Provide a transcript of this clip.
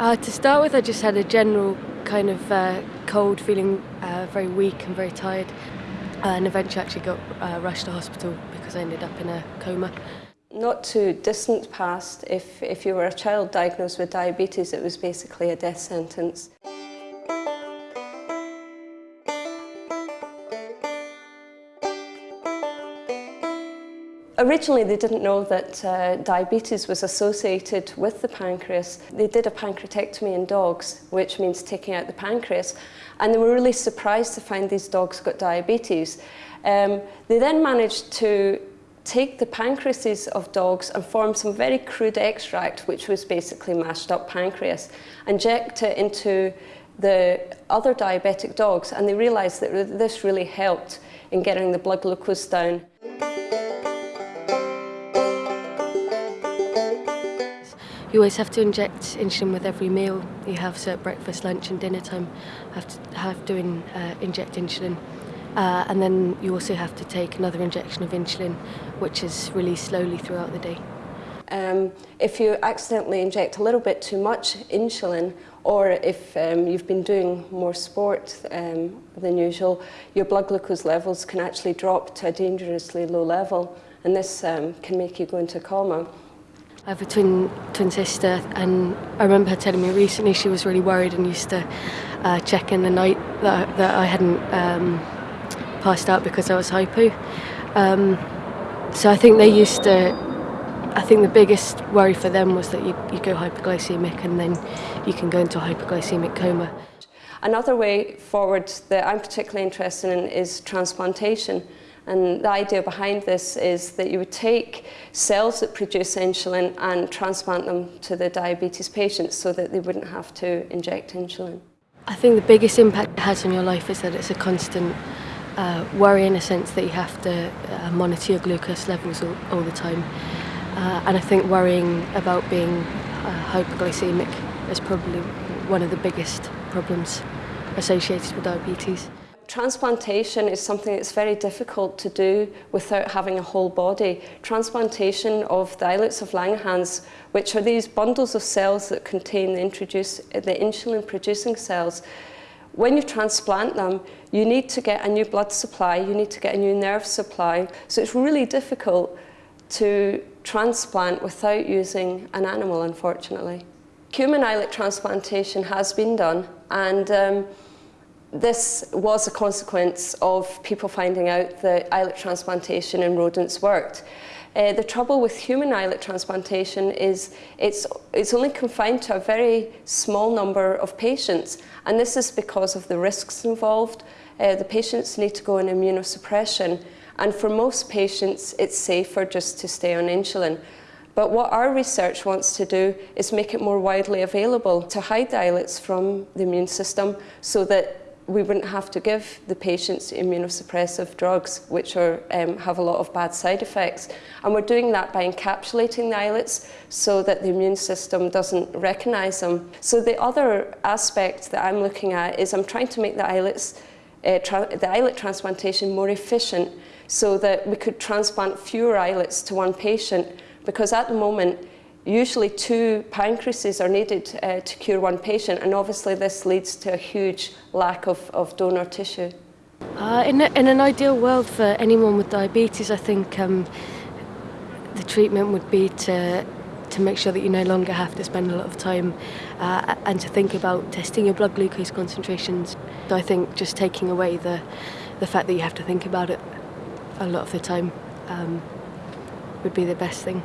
Uh, to start with, I just had a general kind of uh, cold, feeling uh, very weak and very tired, uh, and eventually actually got uh, rushed to hospital because I ended up in a coma. Not too distant past, if, if you were a child diagnosed with diabetes, it was basically a death sentence. Originally they didn't know that uh, diabetes was associated with the pancreas. They did a pancreatectomy in dogs, which means taking out the pancreas, and they were really surprised to find these dogs got diabetes. Um, they then managed to take the pancreases of dogs and form some very crude extract, which was basically mashed up pancreas, inject it into the other diabetic dogs, and they realised that this really helped in getting the blood glucose down. You always have to inject insulin with every meal you have, so at breakfast, lunch and dinner time, have to have to in, uh, inject insulin. Uh, and then you also have to take another injection of insulin, which is released slowly throughout the day. Um, if you accidentally inject a little bit too much insulin, or if um, you've been doing more sport um, than usual, your blood glucose levels can actually drop to a dangerously low level, and this um, can make you go into a coma. I have a twin twin sister, and I remember her telling me recently she was really worried and used to uh, check in the night that, that I hadn't um, passed out because I was hypo. Um, so I think they used to. I think the biggest worry for them was that you, you go hypoglycemic and then you can go into a hypoglycemic coma. Another way forward that I'm particularly interested in is transplantation. And the idea behind this is that you would take cells that produce insulin and transplant them to the diabetes patients so that they wouldn't have to inject insulin. I think the biggest impact it has on your life is that it's a constant uh, worry in a sense that you have to uh, monitor your glucose levels all, all the time. Uh, and I think worrying about being uh, hypoglycemic is probably one of the biggest problems associated with diabetes. Transplantation is something that's very difficult to do without having a whole body. Transplantation of the islets of Langerhans, which are these bundles of cells that contain the, introduce, the insulin producing cells, when you transplant them, you need to get a new blood supply, you need to get a new nerve supply. So it's really difficult to transplant without using an animal, unfortunately. Human islet transplantation has been done, and um, this was a consequence of people finding out that islet transplantation in rodents worked. Uh, the trouble with human islet transplantation is it's, it's only confined to a very small number of patients, and this is because of the risks involved. Uh, the patients need to go on immunosuppression, and for most patients, it's safer just to stay on insulin. But what our research wants to do is make it more widely available to hide islets from the immune system so that we wouldn't have to give the patients immunosuppressive drugs, which are, um, have a lot of bad side effects. And we're doing that by encapsulating the islets so that the immune system doesn't recognise them. So the other aspect that I'm looking at is I'm trying to make the islets, uh, the islet transplantation more efficient so that we could transplant fewer islets to one patient because at the moment Usually two pancreases are needed uh, to cure one patient and obviously this leads to a huge lack of, of donor tissue. Uh, in, a, in an ideal world for anyone with diabetes I think um, the treatment would be to to make sure that you no longer have to spend a lot of time uh, and to think about testing your blood glucose concentrations. So I think just taking away the, the fact that you have to think about it a lot of the time um, would be the best thing.